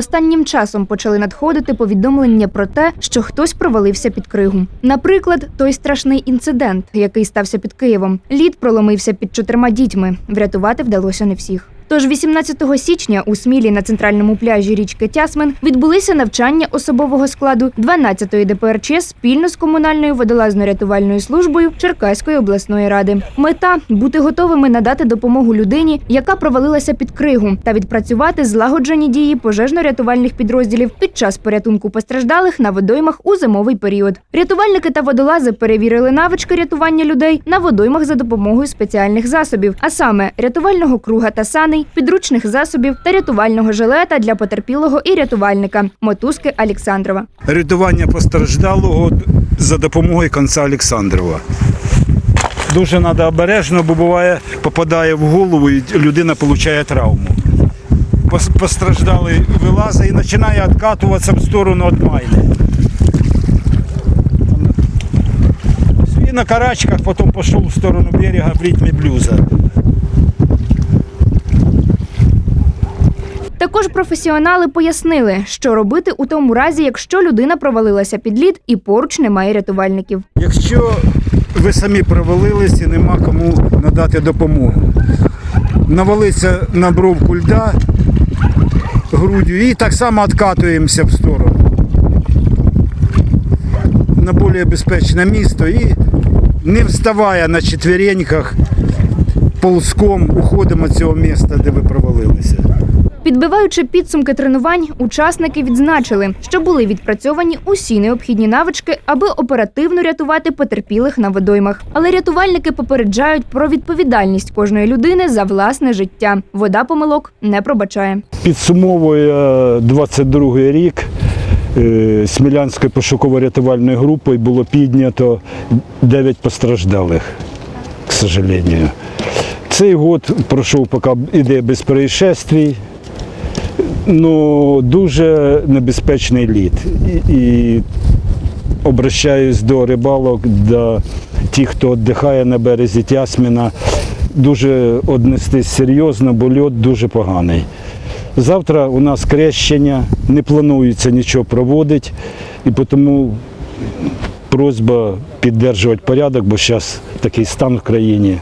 Останнім часом почали надходити повідомлення про те, що хтось провалився під кригу. Наприклад, той страшний інцидент, який стався під Києвом. Лід проломився під чотирма дітьми. Врятувати вдалося не всіх. Тож 18 січня у Смілі на центральному пляжі річки Тясмин відбулися навчання особового складу 12-ї ДПРЧ спільно з комунальною водолазно-рятувальною службою Черкаської обласної ради. Мета бути готовими надати допомогу людині, яка провалилася під кригу, та відпрацювати злагоджені дії пожежно-рятувальних підрозділів під час порятунку постраждалих на водоймах у зимовий період. Рятувальники та водолази перевірили навички рятування людей на водоймах за допомогою спеціальних засобів, а саме рятувального круга та саней, підручних засобів та рятувального жилета для потерпілого і рятувальника мотузки Олександрова. рятування постраждалого за допомогою конца Олександрова. Дуже треба обережно, бо буває, попадає в голову і людина отримує травму. Пос- Постраждалий вилазить і починає відкатуватися в сторону від майни. І на карачках потім пішов в сторону берега в ритмі блюза. Також професіонали пояснили, що робити у тому разі, якщо людина провалилася під лід і поруч немає рятувальників. Якщо ви самі провалились і нема кому надати допомогу, навалиться на бровку льда грудю і так само відкатуємося в сторону на більш безпечне місто і не вставая на четвереньках, ползком уходимо з цього міста, де ви провалилися. Підбиваючи підсумки тренувань, учасники відзначили, що були відпрацьовані усі необхідні навички, аби оперативно рятувати потерпілих на водоймах. Але рятувальники попереджають про відповідальність кожної людини за власне життя. Вода помилок не пробачає. Підсумовує 22-й рік. е, Смілянською пошуково-рятувальною групою було піднято 9 постраждалих, к сожалению. Цей год пройшов поки іде без происшествий, ну дуже небезпечний лід. І, і обращаюсь до рибалок, до тих, хто віддихає на березі Тясміна, дуже однестись серйозно, бо льод дуже поганий. Завтра у нас крещення, не планується нічого проводити, і тому просьба підтримувати порядок, бо зараз такий стан в країні.